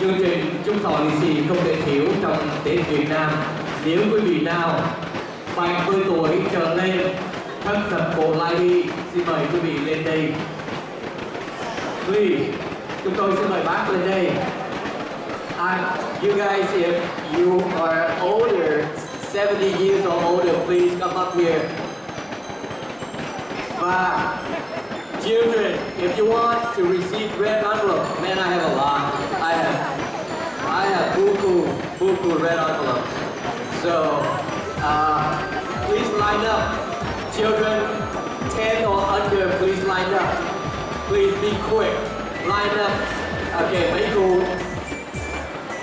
chương trình chúc thọ lì xì không thể thiếu trong Tết Việt Nam. Nếu quý vị nào 70 tuổi trở lên thân thật cổ lai đi, xin mời quý vị lên đây. Please, chúng tôi xin mời bác lên đây. And you guys, if you are older, 70 years or older, please come up here. Và children, if you want to receive red envelope, man, I have a lot. I have, I have buku, buku red envelopes. So, uh, please line up. Children, 10 or under, please line up. Please be quick. Line up. Okay, mấy cô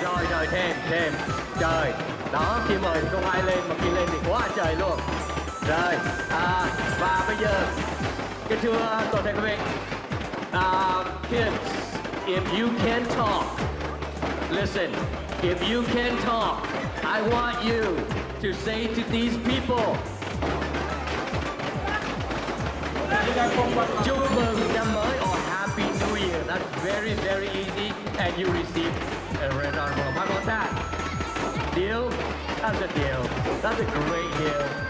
Rồi rồi thêm thêm Trời Đó khi mời thì không ai lên mà khi lên thì quá trời luôn Rồi à, Và bây giờ Kính thưa toàn thể quý vị uh, Kids If you can talk Listen If you can talk I want you to say to these people or Happy New Year. That's very, very easy. And you receive a red envelope. How about that? Deal? That's a deal. That's a great deal.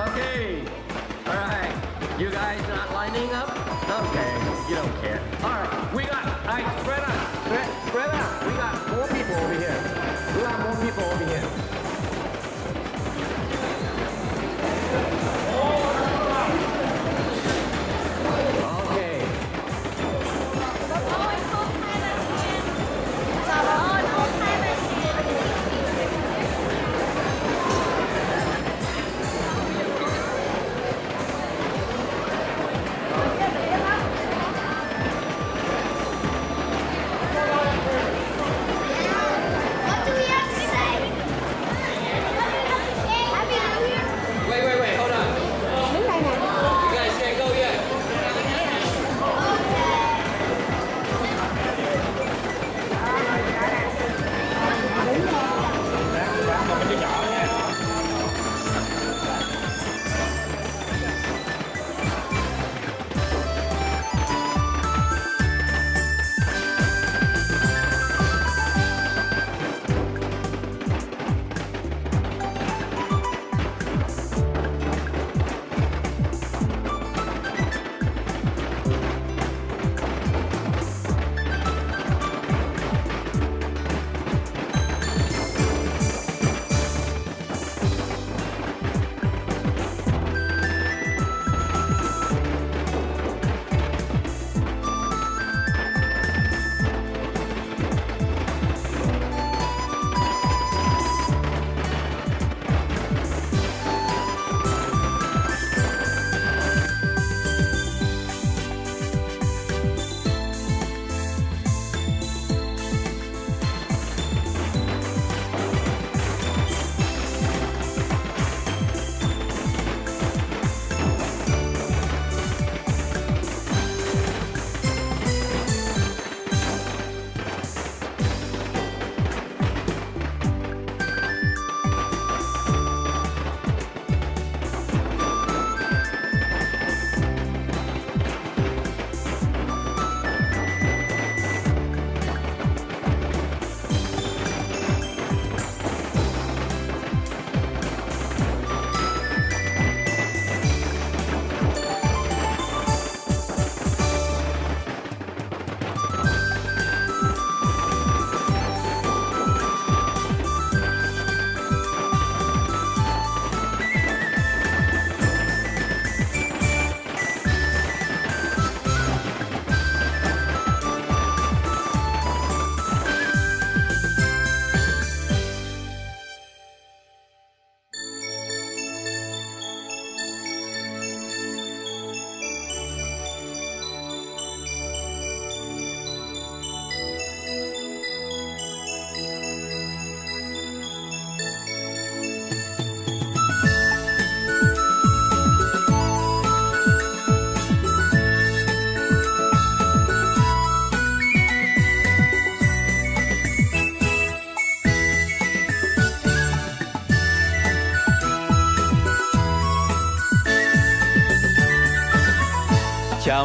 Okay. All right. You guys not lining up? Okay. You don't care. All right. We got, all right, spread out. Spread, spread out. We got more people over here.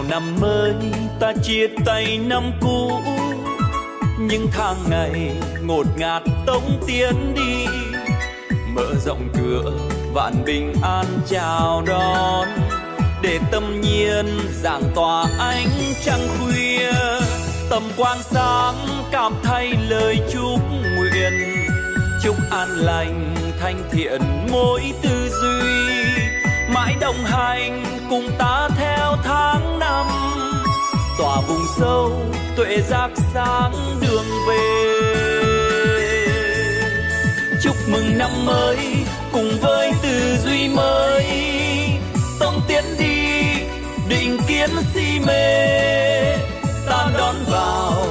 Chào năm mới ta chia tay năm cũ. Những tháng ngày ngột ngạt tống tiến đi, mở rộng cửa, vạn bình an chào đón. Để tâm nhiên giảng tỏa ánh trăng khuya tầm quang sáng cảm thay lời chúc nguyện. Chúc an lành, thanh thiện mỗi tư duy mãi đồng hành cùng ta theo tháng năm. Tỏa vùng sâu, tuệ giác sáng đường về. Chúc mừng năm mới cùng với tư duy mới. Tông tiến đi, định kiến si mê. Ta đón vào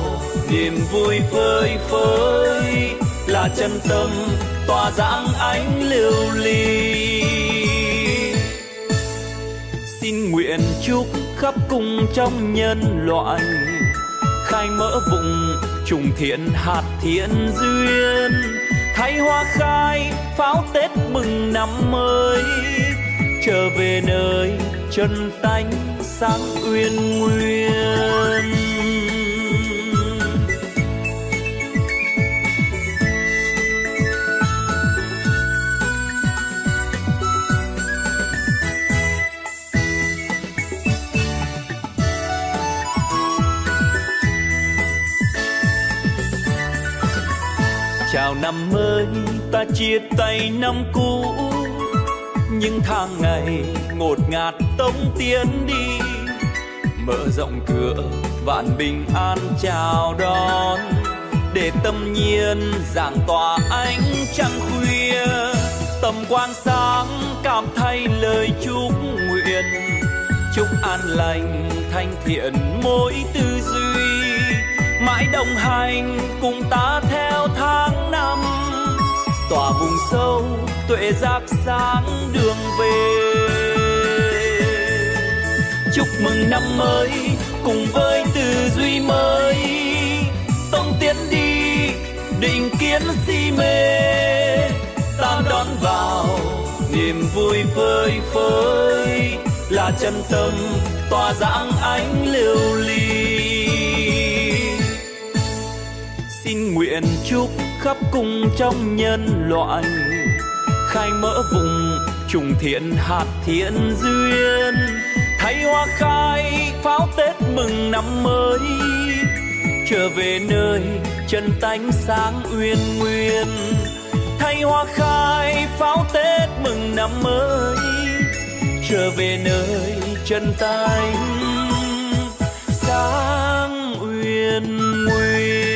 niềm vui phơi phới. Là chân tâm, tỏa dáng ánh lưu ly xin nguyện chúc khắp cùng trong nhân loại, khai mở vùng trùng thiện hạt thiện duyên. Thay hoa khai pháo tết mừng năm mới, trở về nơi chân tánh sáng uyên nguyên. Năm mới ta chia tay năm cũ. Những tháng ngày ngột ngạt tống tiến đi, mở rộng cửa, vạn bình an chào đón. Để tâm nhiên giảng tỏa ánh trăng khuya tầm quang sáng cảm thay lời chúc nguyện. Chúc an lành, thanh thiện mỗi tư duy mãi đồng hành cùng ta theo tháng năm. Tỏa vùng sâu, tuệ giác sáng đường về. Chúc mừng năm mới cùng với tư duy mới. Tông tiến đi, định kiến si mê. Ta đón vào niềm vui phơi phới. Là chân tâm, tỏa dạng ánh lưu ly. Nguyện chúc khắp cùng trong nhân loại, khai mở vùng trùng thiện, hạt thiện duyên. Thay hoa khai, pháo tết mừng năm mới, trở về nơi chân tánh sáng uyên nguyên. Thay hoa khai, pháo tết mừng năm mới, trở về nơi chân tánh sáng uyên nguyên.